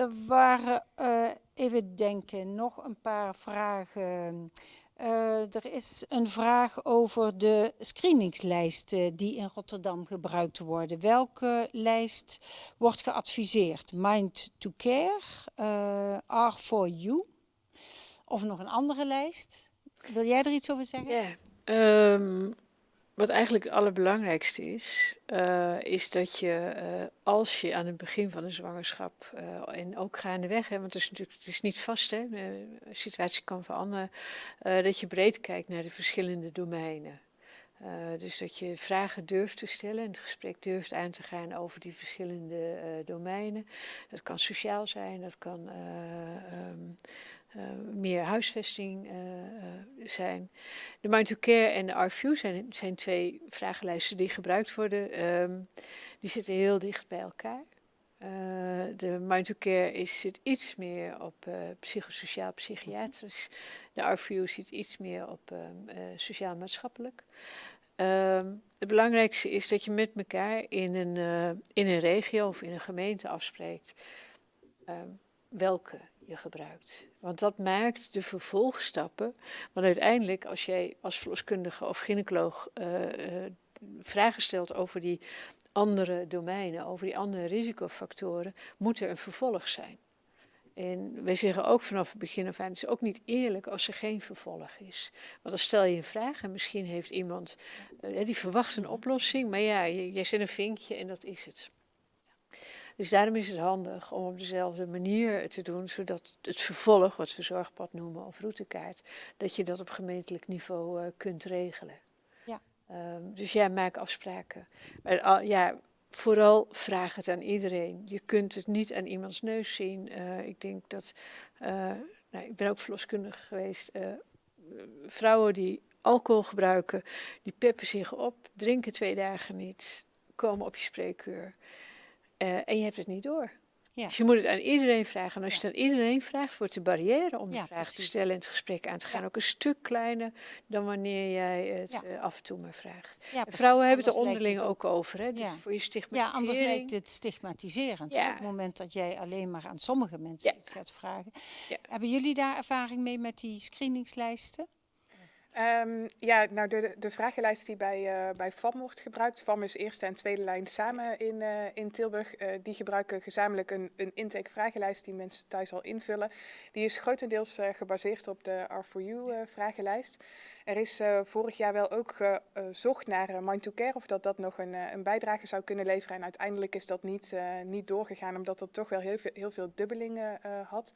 Er waren, uh, even denken, nog een paar vragen. Uh, er is een vraag over de screeningslijsten die in Rotterdam gebruikt worden. Welke lijst wordt geadviseerd? Mind to Care, uh, R for You of nog een andere lijst? Wil jij er iets over zeggen? Ja, um, wat eigenlijk het allerbelangrijkste is, uh, is dat je uh, als je aan het begin van een zwangerschap uh, en ook gaandeweg, hè, want het is natuurlijk het is niet vast, hè, de situatie kan veranderen, dat je breed kijkt naar de verschillende domeinen. Dus dat je vragen durft te stellen en het gesprek durft aan te gaan over die verschillende domeinen. Dat kan sociaal zijn, dat kan um, uh, meer huisvesting zijn. De Mind to Care en de RView zijn, twee vragenlijsten die gebruikt worden. Um, die zitten heel dicht bij elkaar. de Mind to Care is, zit iets meer op psychosociaal psychiatrisch. De RView zit iets meer op sociaal-maatschappelijk. Um, het belangrijkste is dat je met elkaar in een, in een regio of in een gemeente afspreekt um, welke je gebruikt. Want dat maakt de vervolgstappen. Want uiteindelijk, als jij als verloskundige of gynaecoloog uh, vragen stelt over die andere domeinen, over die andere risicofactoren, moet er een vervolg zijn. En wij zeggen ook vanaf het begin af aan, het is ook niet eerlijk als er geen vervolg is. Want dan stel je een vraag en misschien heeft iemand, uh, die verwacht een oplossing, maar ja, jij zet een vinkje en dat is het. Dus daarom is het handig om op dezelfde manier te doen, zodat het vervolg, wat we zorgpad noemen of routekaart, dat je dat op gemeentelijk niveau uh, kunt regelen. Ja. Um, dus ja, maak afspraken. Maar uh, ja, vooral vraag het aan iedereen. Je kunt het niet aan iemands neus zien. Uh, ik denk dat, nou, ik ben ook verloskundige geweest, vrouwen die alcohol gebruiken, die peppen zich op, drinken twee dagen niet, komen op je spreekuur. En je hebt het niet door. Ja. Dus je moet het aan iedereen vragen. En als je het aan iedereen vraagt, wordt de barrière om de vraag te stellen en het gesprek aan te gaan ook een stuk kleiner dan wanneer jij het uh, af en toe maar vraagt. vrouwen hebben het er onderling het ook over. Hè? Dus voor je stigmatisering. Ja, anders lijkt het stigmatiserend. Op het moment dat jij alleen maar aan sommige mensen iets gaat vragen. Hebben jullie daar ervaring mee met die screeningslijsten? Um, ja, nou de, de vragenlijst die bij, uh, bij FAM wordt gebruikt. FAM is eerste en tweede lijn samen in, uh, in Tilburg. Uh, die gebruiken gezamenlijk een, een intake-vragenlijst die mensen thuis al invullen. Die is grotendeels gebaseerd op de R4U-vragenlijst. Er is uh, vorig jaar wel ook gezocht naar uh, Mind to Care of dat dat nog een, een bijdrage zou kunnen leveren. En uiteindelijk is dat niet, niet doorgegaan omdat dat toch wel heel veel, heel veel dubbelingen had.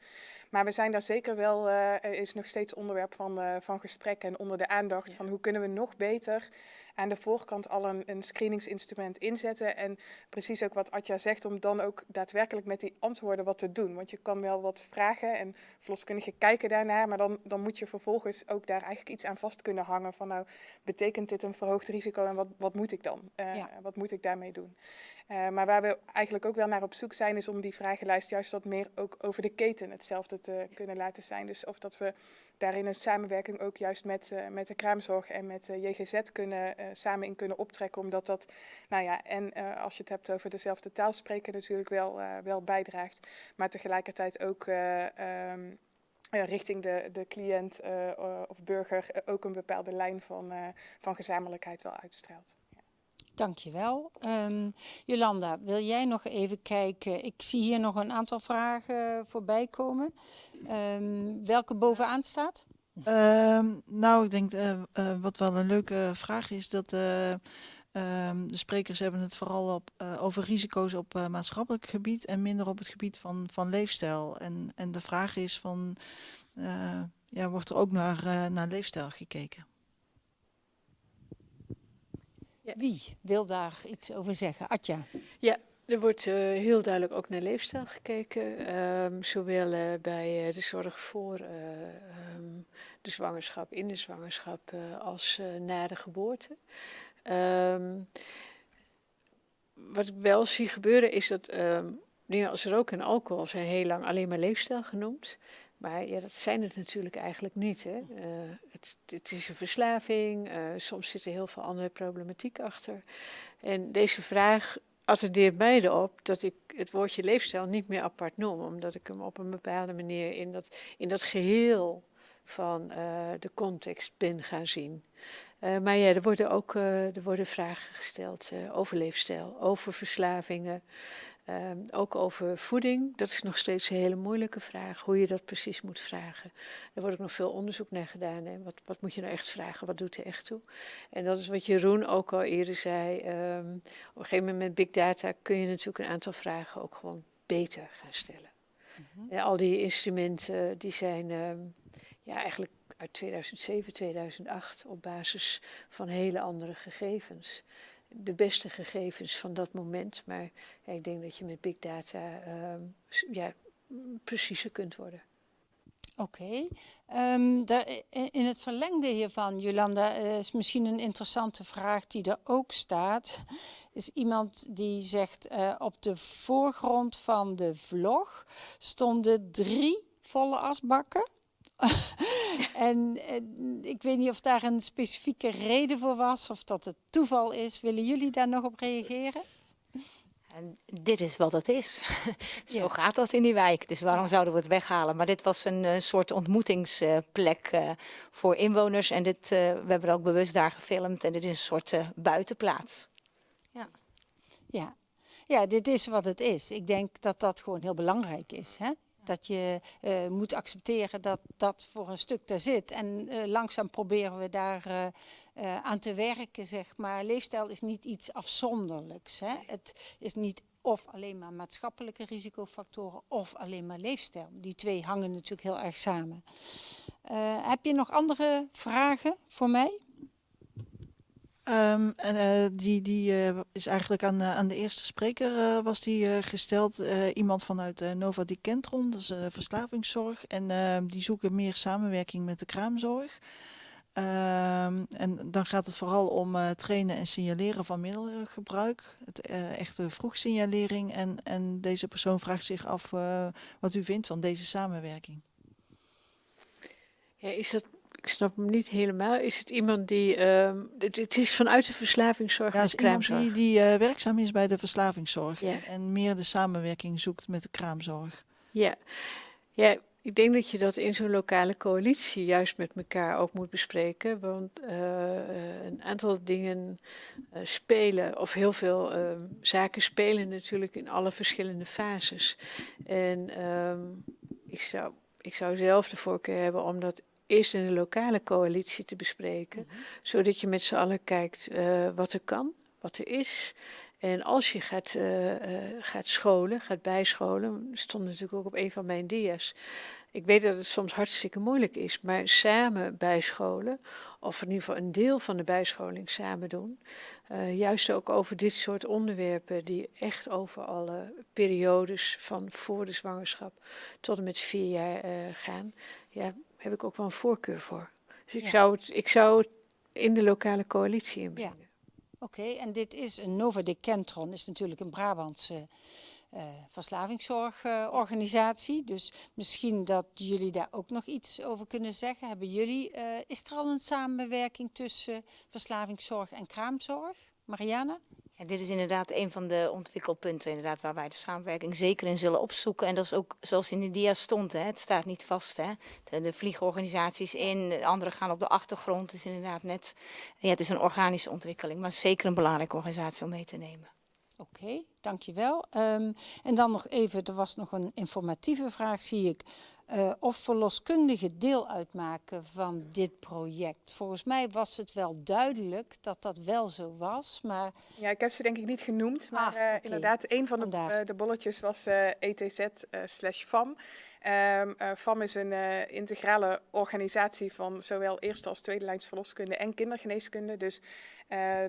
Maar we zijn daar zeker wel, is nog steeds onderwerp van, van gesprek en onder de aandacht van hoe kunnen we nog beter aan de voorkant al een, een screeningsinstrument inzetten. En precies ook wat Atja zegt, om dan ook daadwerkelijk met die antwoorden wat te doen. Want je kan wel wat vragen en verloskundigen kijken daarnaar, maar dan, dan moet je vervolgens ook daar eigenlijk iets aan vast kunnen hangen. Van nou, betekent dit een verhoogd risico en wat, wat moet ik dan? Uh, ja. Wat moet ik daarmee doen? Uh, maar waar we eigenlijk ook wel naar op zoek zijn, is om die vragenlijst juist wat meer ook over de keten hetzelfde te kunnen laten zijn. Dus of dat we daarin een samenwerking ook juist met, uh, met de kraamzorg en met de JGZ kunnen, samen in kunnen optrekken. Omdat dat, nou ja, en als je het hebt over dezelfde taal spreken natuurlijk wel, wel bijdraagt. Maar tegelijkertijd ook um, richting de, de cliënt of burger ook een bepaalde lijn van, van gezamenlijkheid wel uitstraalt. Dankjewel. Um, Jolanda, wil jij nog even kijken? Ik zie hier nog een aantal vragen voorbij komen. Um, welke bovenaan staat? Um, nou, ik denk uh, wat wel een leuke vraag is, dat uh, de sprekers hebben het vooral op, over risico's op maatschappelijk gebied en minder op het gebied van, van leefstijl. En, en de vraag is van, ja, wordt er ook naar, naar leefstijl gekeken? Ja. Wie wil daar iets over zeggen? Atja. Ja, er wordt uh, heel duidelijk ook naar leefstijl gekeken. Um, zowel uh, bij uh, de zorg voor um, de zwangerschap, in de zwangerschap, als na de geboorte. Um, wat ik wel zie gebeuren is dat dingen als rook en alcohol zijn heel lang alleen maar leefstijl genoemd. Maar ja, dat zijn het natuurlijk eigenlijk niet. Hè. Uh, het, het, is een verslaving, uh, soms zit er heel veel andere problematiek achter. En deze vraag attendeert mij erop dat ik het woordje leefstijl niet meer apart noem, omdat ik hem op een bepaalde manier in dat, in dat geheel van uh, de context ben gaan zien. Uh, maar ja, er worden ook uh, er worden vragen gesteld over leefstijl, over verslavingen, Ehm, ook over voeding, dat is nog steeds een hele moeilijke vraag, hoe je dat precies moet vragen. Er wordt ook nog veel onderzoek naar gedaan. Hè. Wat, wat moet je nou echt vragen, wat doet er echt toe? En dat is wat Jeroen ook al eerder zei. Ehm, op een gegeven moment met big data kun je natuurlijk een aantal vragen ook gewoon beter gaan stellen. Mm al die instrumenten die zijn ehm, ja, eigenlijk uit 2007, 2008 op basis van hele andere gegevens de beste gegevens van dat moment. Maar ik denk dat je met big data uh, ja, preciezer kunt worden. Oké. Um, in het verlengde hiervan, Jolanda, is misschien een interessante vraag die er ook staat. Is iemand die zegt, uh, op de voorgrond van de vlog stonden drie volle asbakken. en, en, ik weet niet of daar een specifieke reden voor was of dat het toeval is. Willen jullie daar nog op reageren? En dit is wat het is. Zo ja. gaat dat in die wijk. Dus waarom zouden we het weghalen? Maar dit was een, een soort ontmoetingsplek uh, voor inwoners. En dit, uh, we hebben ook bewust daar gefilmd. En dit is een soort uh, buitenplaats. Ja. ja. Ja, dit is wat het is. Ik denk dat dat gewoon heel belangrijk is. Hè? Dat je uh, moet accepteren dat dat voor een stuk daar zit. En uh, langzaam proberen we daar uh, aan te werken, zeg maar. Leefstijl is niet iets afzonderlijks. Hè? Het is niet of alleen maar maatschappelijke risicofactoren of alleen maar leefstijl. Die twee hangen natuurlijk heel erg samen. heb je nog andere vragen voor mij? Um, die die uh, is eigenlijk aan, uh, aan de eerste spreker was die gesteld. iemand vanuit Nova Di Kentron, dat is verslavingszorg. En ehm, die zoeken meer samenwerking met de kraamzorg. Um, en dan gaat het vooral om trainen en signaleren van middelengebruik. Het, echte vroegsignalering. En, en deze persoon vraagt zich af wat u vindt van deze samenwerking. Ja, is dat ik snap hem niet helemaal. Is het iemand die. Uh, het, het, is vanuit de verslavingszorg. Ja, iemand die, die uh, werkzaam is bij de verslavingszorg. Ja. En meer de samenwerking zoekt met de kraamzorg. Ja, ja ik denk dat je dat in zo'n lokale coalitie juist met elkaar ook moet bespreken. Want uh, een aantal dingen uh, spelen, of heel veel ehm, zaken spelen natuurlijk in alle verschillende fases. En ehm, ik, zou, ik zou zelf de voorkeur hebben om dat eerst in de lokale coalitie te bespreken. Mm -hmm. Zodat je met z'n allen kijkt uh, wat er kan, wat er is. En als je gaat, uh, uh, gaat scholen, gaat bijscholen, stond natuurlijk ook op een van mijn dia's. Ik weet dat het soms hartstikke moeilijk is, maar samen bijscholen, of in ieder geval een deel van de bijscholing samen doen, uh, juist ook over dit soort onderwerpen die echt over alle periodes van voor de zwangerschap tot en met vier jaar gaan. Ja, heb ik ook wel een voorkeur voor. Dus ik, ja. zou, het, ik zou het in de lokale coalitie inbrengen. Ja. Oké, okay, en dit is een Nova de Kentron, is natuurlijk een Brabantse uh, verslavingszorgorganisatie. Uh, dus misschien dat jullie daar ook nog iets over kunnen zeggen. Hebben jullie, uh, is er al een samenwerking tussen verslavingszorg en kraamzorg? Mariana? Dit is inderdaad een van de ontwikkelpunten inderdaad, waar wij de samenwerking zeker in zullen opzoeken. En dat is ook zoals in de dia stond, hè, het staat niet vast. Hè. De, vliegorganisaties in, de anderen gaan op de achtergrond. Het is inderdaad net, ja, het is een organische ontwikkeling, maar zeker een belangrijke organisatie om mee te nemen. Oké, dankjewel. Um, en dan nog even, er was nog een informatieve vraag, zie ik. Uh, of verloskundigen deel uitmaken van dit project. Volgens mij was het wel duidelijk dat dat wel zo was, maar... Ja, ik heb ze denk ik niet genoemd, maar ah, uh, okay. inderdaad, een van de, uh, de bolletjes was ETZ slash FAM. Um, FAM is een integrale organisatie van zowel eerste als tweede lijns verloskunde en kindergeneeskunde. Dus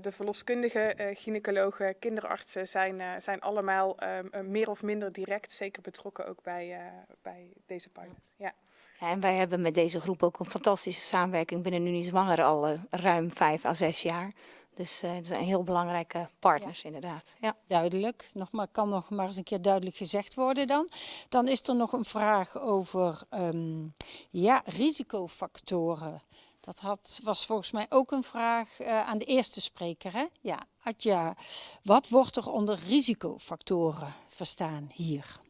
de verloskundigen, gynaecologen, kinderartsen zijn, zijn allemaal um, meer of minder direct zeker betrokken ook bij, bij deze pilot. Ja. En wij hebben met deze groep ook een fantastische samenwerking binnen Unie Zwanger al ruim vijf à zes jaar. Dus uh, het zijn heel belangrijke partners ja. inderdaad. Ja. Duidelijk, nog maar, kan nog maar eens een keer duidelijk gezegd worden dan. Dan is er nog een vraag over um, ja, risicofactoren. Dat had, was volgens mij ook een vraag uh, aan de eerste spreker. Hè? Ja, Adja, wat wordt er onder risicofactoren verstaan hier?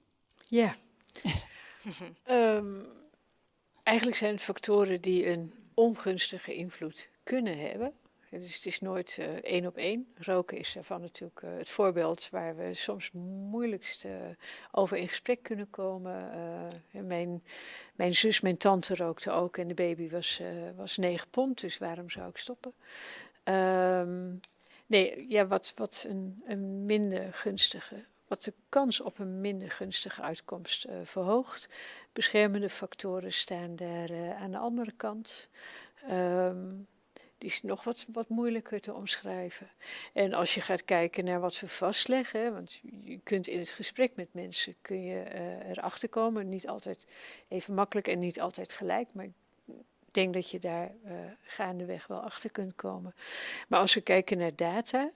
Ja. Ehm, eigenlijk zijn het factoren die een ongunstige invloed kunnen hebben. Dus het is nooit uh, één op één. Roken is daarvan natuurlijk uh, het voorbeeld waar we soms moeilijkst uh, over in gesprek kunnen komen. mijn, mijn zus, mijn tante rookte ook en de baby was, was 9 pond, dus waarom zou ik stoppen? Um, nee, ja, wat, wat een, een minder gunstige wat de kans op een minder gunstige uitkomst verhoogt. Beschermende factoren staan daar aan de andere kant. Um, die is nog wat, wat moeilijker te omschrijven. En als je gaat kijken naar wat we vastleggen, want je kunt in het gesprek met mensen kun je uh, erachter komen. Niet altijd even makkelijk en niet altijd gelijk, maar ik denk dat je daar uh, gaandeweg wel achter kunt komen. Maar als we kijken naar data,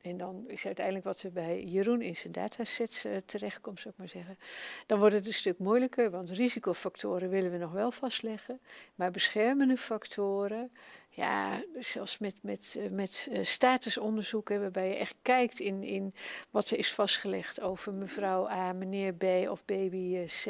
en dan is uiteindelijk wat er bij Jeroen in zijn datasets uh, terechtkomt, zou ik maar zeggen. Dan wordt het een stuk moeilijker, want risicofactoren willen we nog wel vastleggen. Maar beschermende factoren, ja, zelfs met, met, uh, met uh, statusonderzoeken, waarbij je echt kijkt in, in wat er is vastgelegd over mevrouw A, meneer B of baby C.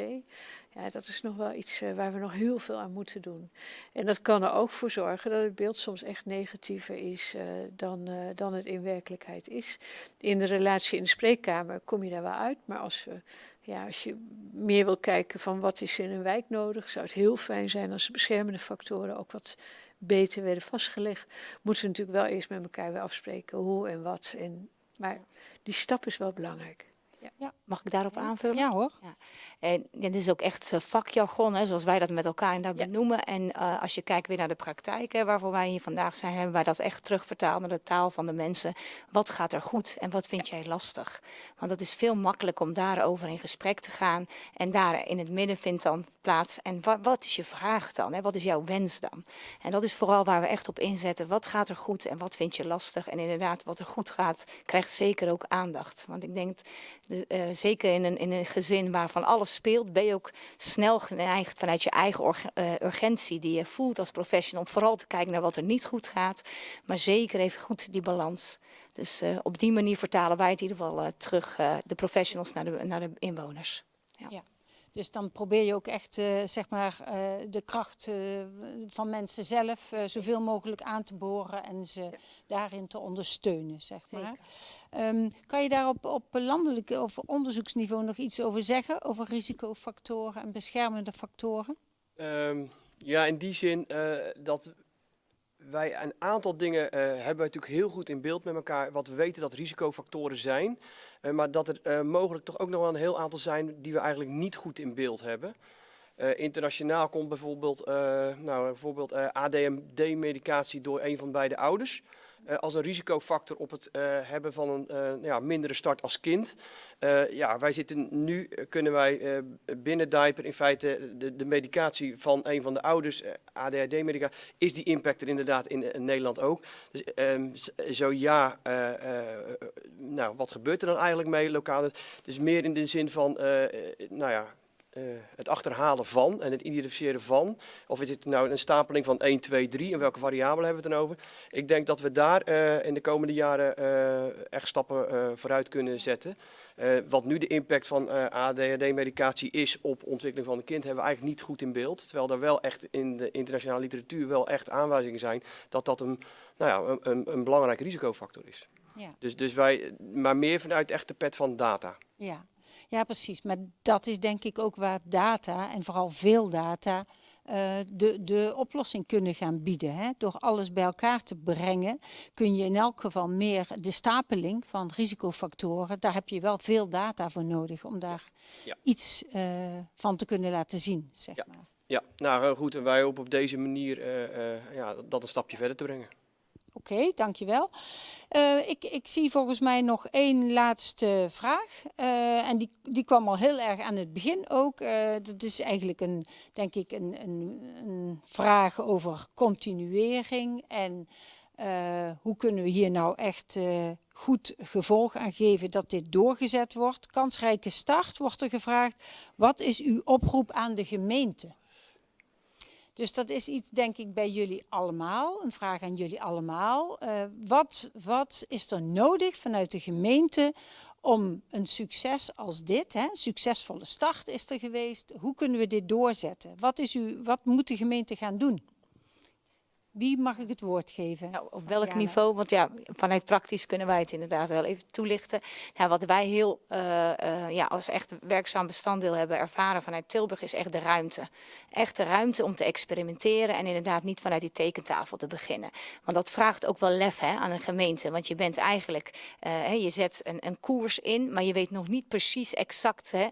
Ja, dat is nog wel iets waar we nog heel veel aan moeten doen. En dat kan er ook voor zorgen dat het beeld soms echt negatiever is dan, dan het in werkelijkheid is. In de relatie in de spreekkamer kom je daar wel uit, maar als, ja, als je meer wil kijken van wat is in een wijk nodig, zou het heel fijn zijn als de beschermende factoren ook wat beter werden vastgelegd. Moeten we natuurlijk wel eerst met elkaar weer afspreken hoe en wat. En, maar die stap is wel belangrijk. Ja. ja. Mag ik daarop aanvullen? Ja hoor. Ja. En dit is ook echt vakjargon, hè, zoals wij dat met elkaar inderdaad ja. benoemen. En uh, als je kijkt weer naar de praktijk, hè, waarvoor wij hier vandaag zijn, hebben wij dat echt terugvertaald naar de taal van de mensen. Wat gaat er goed en wat vind jij lastig? Want het is veel makkelijker om daarover in gesprek te gaan. En daar in het midden vindt dan plaats. En wat, wat is je vraag dan? Hè? Wat is jouw wens dan? En dat is vooral waar we echt op inzetten. Wat gaat er goed en wat vind je lastig? En inderdaad, wat er goed gaat, krijgt zeker ook aandacht. Want ik denk, de, uh, zeker in een, in een gezin waarvan alles speelt, ben je ook snel geneigd vanuit je eigen uh, urgentie die je voelt als professional, om vooral te kijken naar wat er niet goed gaat, maar zeker even goed die balans. Dus uh, op die manier vertalen wij het in ieder geval terug, de professionals naar de, naar de inwoners. Ja. Dus dan probeer je ook echt uh, zeg maar, uh, de kracht uh, van mensen zelf zoveel mogelijk aan te boren en ze daarin te ondersteunen. Zeg maar. Um, kan je daar op, op landelijk of onderzoeksniveau nog iets over zeggen? Over risicofactoren en beschermende factoren? Um, ja, in die zin dat wij een aantal dingen uh, hebben natuurlijk heel goed in beeld met elkaar. Wat we weten dat risicofactoren zijn. Uh, maar dat er uh, mogelijk toch ook nog wel een heel aantal zijn die we eigenlijk niet goed in beeld hebben. internationaal komt bijvoorbeeld, nou, bijvoorbeeld ADMD-medicatie door een van beide ouders. Uh, als een risicofactor op het uh, hebben van een uh, ja, mindere start als kind. ja, wij zitten nu, kunnen wij binnen Diaper in feite de, de, medicatie van een van de ouders, ADHD-medicatie, is die impact er inderdaad in, Nederland ook. Dus um, zo ja, nou wat gebeurt er dan eigenlijk mee lokaal? Dus meer in de zin van, nou ja, uh, het achterhalen van en het identificeren van. Of is het nou een stapeling van 1, 2, 3 en welke variabelen hebben we het dan over? Ik denk dat we daar uh, in de komende jaren uh, echt stappen vooruit kunnen zetten. wat nu de impact van ADHD-medicatie is op ontwikkeling van een kind, hebben we eigenlijk niet goed in beeld. Terwijl er wel echt in de internationale literatuur wel echt aanwijzingen zijn dat dat een, nou ja, een, een, een belangrijke risicofactor is. Ja. Dus, dus wij, maar meer vanuit echt de pet van data. Ja. Ja, precies. Maar dat is denk ik ook waar data, en vooral veel data, uh, de, de oplossing kunnen gaan bieden. Hè? Door alles bij elkaar te brengen kun je in elk geval meer de stapeling van risicofactoren, daar heb je wel veel data voor nodig om daar ja. iets uh, van te kunnen laten zien. Zeg ja. maar. ja, nou goed. En wij hopen op deze manier uh, ja, dat een stapje verder te brengen. Oké, dankjewel. Uh, ik, ik zie volgens mij nog één laatste vraag. Uh, en die, die kwam al heel erg aan het begin ook. Uh, dat is eigenlijk een, denk ik, een, een, een vraag over continuering. En hoe kunnen we hier nou echt goed gevolg aan geven dat dit doorgezet wordt. Kansrijke start wordt er gevraagd. Wat is uw oproep aan de gemeente? Dus dat is iets, denk ik, bij jullie allemaal. Een vraag aan jullie allemaal. Eh, wat, wat is er nodig vanuit de gemeente om een succes als dit, hè, succesvolle start is er geweest. Hoe kunnen we dit doorzetten? Wat, is u, wat moet de gemeente gaan doen? Wie mag ik het woord geven? Nou, op welk niveau? Want ja, vanuit praktisch kunnen wij het inderdaad wel even toelichten. Nou, wat wij heel eh, eh, ja, als echt werkzaam bestanddeel hebben ervaren vanuit Tilburg is echt de ruimte. Echt de ruimte om te experimenteren en inderdaad niet vanuit die tekentafel te beginnen. Want dat vraagt ook wel lef hè, aan een gemeente. Want je bent eigenlijk, eh, hè, je zet een, een koers in, maar je weet nog niet precies exact hè,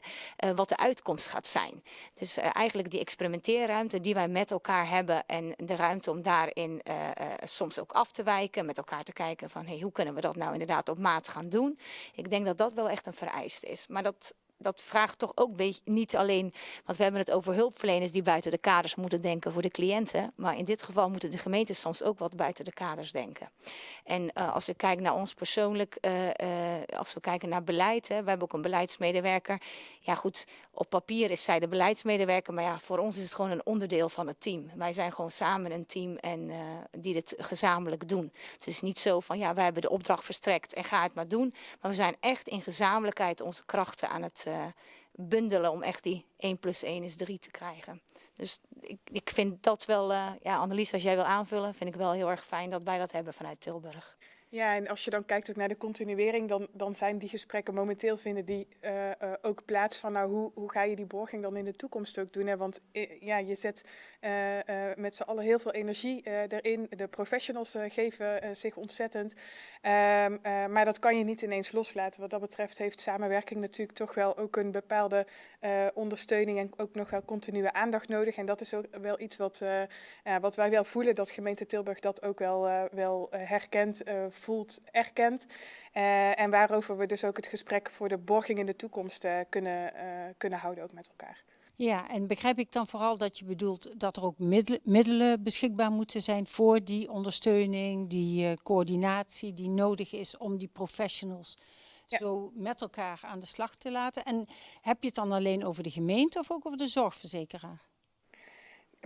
wat de uitkomst gaat zijn. Dus eigenlijk die experimenteerruimte die wij met elkaar hebben en de ruimte om daarin eh, eh, soms ook af te wijken, met elkaar te kijken van hey, hoe kunnen we dat nou inderdaad op maat gaan doen. Ik denk dat dat wel echt een vereiste is. Maar dat, dat vraagt toch ook niet alleen, want we hebben het over hulpverleners die buiten de kaders moeten denken voor de cliënten. Maar in dit geval moeten de gemeentes soms ook wat buiten de kaders denken. En eh, als ik kijk naar ons persoonlijk, eh, eh, als we kijken naar beleid, hè, we hebben ook een beleidsmedewerker. Ja goed, op papier is zij de beleidsmedewerker, maar ja, voor ons is het gewoon een onderdeel van het team. Wij zijn gewoon samen een team en die dit gezamenlijk doen. Het is niet zo van ja, wij hebben de opdracht verstrekt en ga het maar doen. Maar we zijn echt in gezamenlijkheid onze krachten aan het bundelen om echt die 1 plus 1 is 3 te krijgen. Dus ik, ik vind dat wel, eh, ja, Annelies, als jij wil aanvullen, vind ik wel heel erg fijn dat wij dat hebben vanuit Tilburg. Ja, en als je dan kijkt ook naar de continuering, dan, dan zijn die gesprekken momenteel vinden die eh, eh, ook plaats van, nou, hoe, hoe ga je die borging dan in de toekomst ook doen? Hè? Want eh, ja, je zet met z'n allen heel veel energie erin. De professionals geven zich ontzettend. Ehm, eh, maar dat kan je niet ineens loslaten. Wat dat betreft heeft samenwerking natuurlijk toch wel ook een bepaalde ondersteuning en ook nog wel continue aandacht nodig. En dat is ook wel iets wat, wat wij wel voelen, dat gemeente Tilburg dat ook wel, wel herkent, voelt, erkent. Eh, en waarover we dus ook het gesprek voor de borging in de toekomst eh, kunnen, eh, kunnen houden ook met elkaar. Ja, en begrijp ik dan vooral dat je bedoelt dat er ook middelen, middelen beschikbaar moeten zijn voor die ondersteuning, die coördinatie die nodig is om die professionals Ja. zo met elkaar aan de slag te laten? En heb je het dan alleen over de gemeente of ook over de zorgverzekeraar?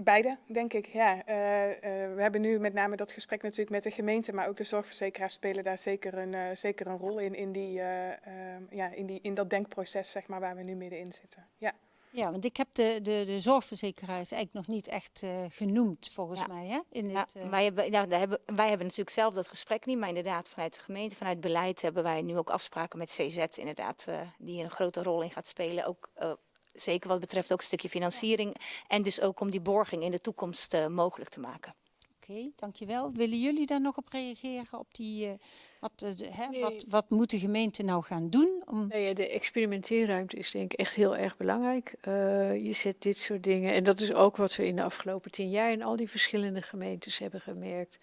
Beide, denk ik. Ja, Eh, eh, we hebben nu met name dat gesprek natuurlijk met de gemeente, maar ook de zorgverzekeraars spelen daar zeker een, eh, zeker een rol in, in, die, eh, ehm, ja, in, die, in dat denkproces zeg maar, waar we nu middenin zitten. Ja. Ja, want ik heb de, de, de zorgverzekeraars eigenlijk nog niet echt eh, genoemd, volgens Ja. mij. Hè? In Ja, eh, wij, hebben, nou, daar hebben, wij hebben natuurlijk zelf dat gesprek niet, maar inderdaad vanuit de gemeente, vanuit beleid hebben wij nu ook afspraken met CZ inderdaad, eh, die hier een grote rol in gaat spelen. Ook, eh, zeker wat betreft ook een stukje financiering en dus ook om die borging in de toekomst eh, mogelijk te maken. Oké, dankjewel. Willen jullie daar nog op reageren? Op die, eh, wat, eh, de- hè, Nee. wat, wat moet de gemeente nou gaan doen? Om... Nou ja, de experimenteerruimte is denk ik echt heel erg belangrijk. Eh, je zet dit soort dingen, en dat is ook wat we in de afgelopen tien jaar in al die verschillende gemeentes hebben gemerkt.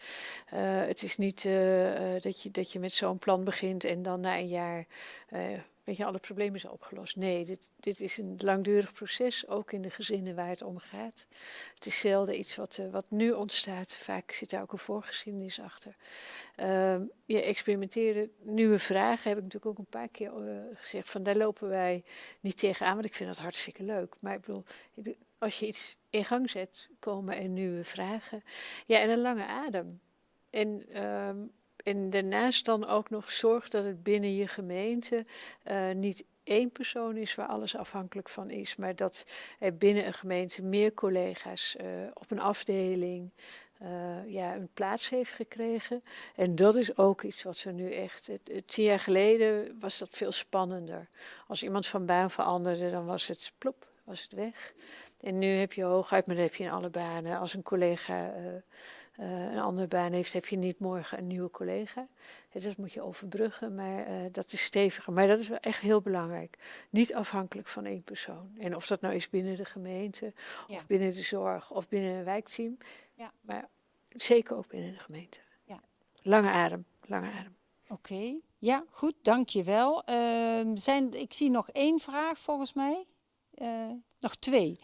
Eh, het is niet eh, eh, dat, je, dat je met zo'n plan begint en dan na een jaar eh, weet je, alle problemen zijn opgelost. Nee, dit, dit is een langdurig proces, ook in de gezinnen waar het om gaat. Het is zelden iets wat, eh, wat nu ontstaat. Vaak zit daar ook een voorgeschiedenis achter. Ehm, je experimenteren, nieuwe vragen, heb ik natuurlijk ook een paar keer eh, gezegd. Van daar lopen wij niet tegenaan, want ik vind dat hartstikke leuk. Maar ik bedoel, als je iets in gang zet, komen er nieuwe vragen. Ja, en een lange adem. En, ehm, en daarnaast dan ook nog zorg dat het binnen je gemeente eh, niet één persoon is waar alles afhankelijk van is, maar dat er binnen een gemeente meer collega's eh, op een afdeling eh, ja, een plaats heeft gekregen. En dat is ook iets wat we nu echt. Tien jaar geleden was dat veel spannender. Als iemand van baan veranderde, dan was het plop, was het weg. En nu heb je hooguit, maar dat heb je in alle banen. Als een collega eh, een andere baan heeft, heb je niet morgen een nieuwe collega. Dat moet je overbruggen, maar eh, dat is steviger. Maar dat is wel echt heel belangrijk. Niet afhankelijk van één persoon. En of dat nou is binnen de gemeente, Ja. of binnen de zorg, of binnen een wijkteam. Ja. Maar zeker ook binnen de gemeente. Ja. Lange adem, lange adem. Oké, ja, goed, dankjewel. Ehm zijn, ik zie nog één vraag volgens mij. Eh, nog twee.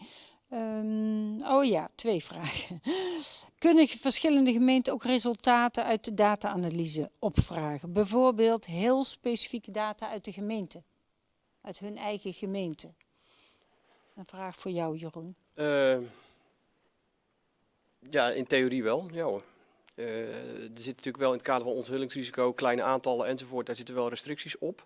Ehm, oh ja, twee vragen. Kunnen verschillende gemeenten ook resultaten uit de data-analyse opvragen? Bijvoorbeeld heel specifieke data uit de gemeente, uit hun eigen gemeente. Een vraag voor jou, Jeroen. Eh, Ja, in theorie wel. Ja hoor. Eh, er zit natuurlijk wel in het kader van onthullingsrisico, kleine aantallen enzovoort, daar zitten wel restricties op.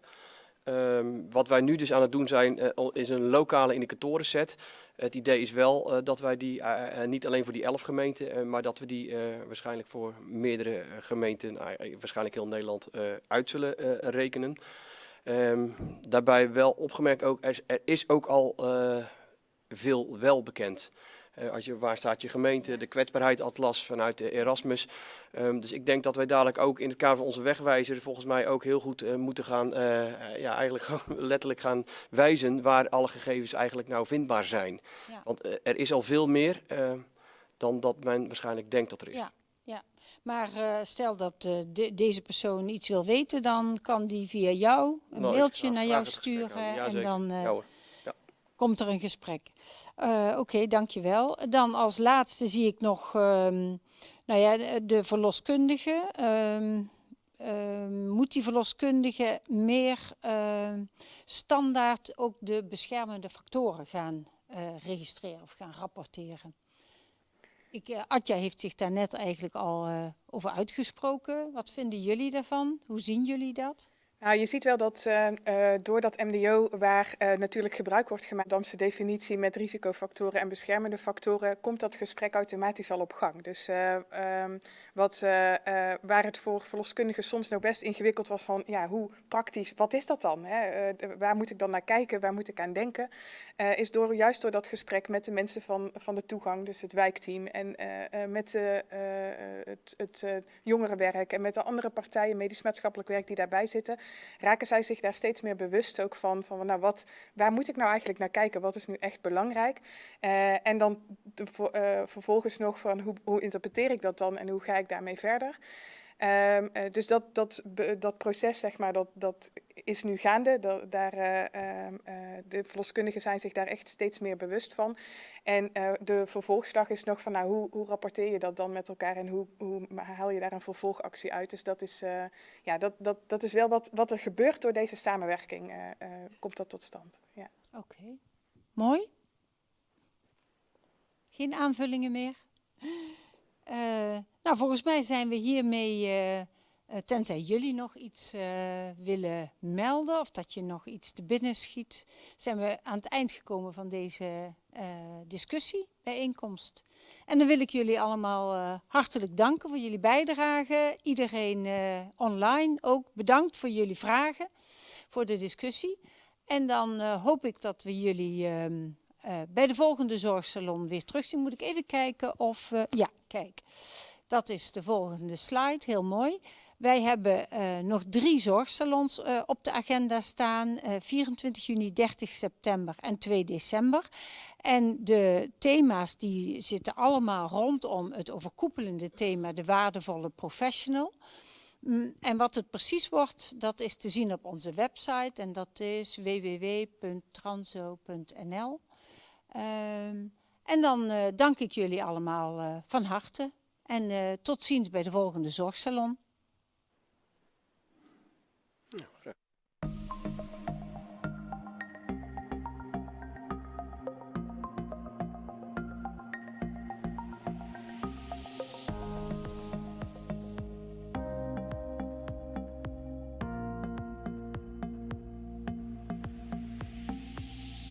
Ehm, wat wij nu dus aan het doen zijn, eh, is een lokale indicatorenset. Het idee is wel eh, dat wij die eh, niet alleen voor die elf gemeenten, maar dat we die waarschijnlijk voor meerdere gemeenten, eh, waarschijnlijk heel Nederland, uit zullen rekenen. Ehm, daarbij wel opgemerkt ook, er, er is ook al veel wel bekend. Eh, als je, waar staat je gemeente, de kwetsbaarheidatlas vanuit de Erasmus. Ehm, dus ik denk dat wij dadelijk ook in het kader van onze wegwijzer volgens mij ook heel goed eh, moeten gaan, eh, ja, eigenlijk gewoon letterlijk gaan wijzen waar alle gegevens eigenlijk nou vindbaar zijn. Ja. Want er is al veel meer dan dat men waarschijnlijk denkt dat er is. Ja. Maar eh, stel dat de- deze persoon iets wil weten, dan kan die via jou een Nou, mailtje naar jou sturen Ja, en dan Ja komt er een gesprek. Eh, Oké, dankjewel. Dan als laatste zie ik nog ehm, nou ja, de, verloskundige. Ehm, ehm, moet die verloskundige meer standaard ook de beschermende factoren gaan eh, registreren of gaan rapporteren? Ik, eh, Atja heeft zich daar net eigenlijk al over uitgesproken. Wat vinden jullie daarvan? Hoe zien jullie dat? Nou, je ziet wel dat eh, eh, door dat MDO, waar eh, natuurlijk gebruik wordt gemaakt van de definitie met risicofactoren en beschermende factoren, komt dat gesprek automatisch al op gang. Dus eh, ehm, wat, waar het voor verloskundigen soms nog best ingewikkeld was van, ja, hoe praktisch, wat is dat dan? Hè? Waar moet ik dan naar kijken, waar moet ik aan denken? Is door, juist door dat gesprek met de mensen van, van de toegang, dus het wijkteam en met het, het jongerenwerk en met de andere partijen, medisch maatschappelijk werk die daarbij zitten, raken zij zich daar steeds meer bewust ook van, van nou wat, waar moet ik nou eigenlijk naar kijken, wat is nu echt belangrijk? Eh, en dan eh, vervolgens nog van hoe, hoe interpreteer ik dat dan en hoe ga ik daarmee verder? Ehm, eh, dus dat, dat, dat proces, zeg maar, dat, dat is nu gaande. Daar, eh, ehm, eh, de verloskundigen zijn zich daar echt steeds meer bewust van. En de vervolgslag is nog van, nou, hoe, hoe rapporteer je dat dan met elkaar en hoe, hoe haal je daar een vervolgactie uit? Dus dat is, ja, dat, dat, dat is wel wat, wat er gebeurt door deze samenwerking, komt dat tot stand. Ja. Oké. Mooi. Geen aanvullingen meer? Nou, volgens mij zijn we hiermee, eh, eh, tenzij jullie nog iets eh, willen melden of dat je nog iets te binnen schiet, zijn we aan het eind gekomen van deze eh, discussie, bijeenkomst. En dan wil ik jullie allemaal hartelijk danken voor jullie bijdrage. Iedereen online ook bedankt voor jullie vragen, voor de discussie. En dan hoop ik dat we jullie ehm, eh, bij de volgende zorgsalon weer terugzien. Moet ik even kijken of... ja, kijk. Dat is de volgende slide. Heel mooi. Wij hebben eh, nog drie zorgsalons eh, op de agenda staan. eh, 24 juni, 30 september en 2 december. En de thema's die zitten allemaal rondom het overkoepelende thema de waardevolle professional. Mm, En wat het precies wordt, dat is te zien op onze website en dat is www.transo.nl. Ehm, en dan eh, dank ik jullie allemaal eh, van harte en eh, tot ziens bij de volgende zorgsalon.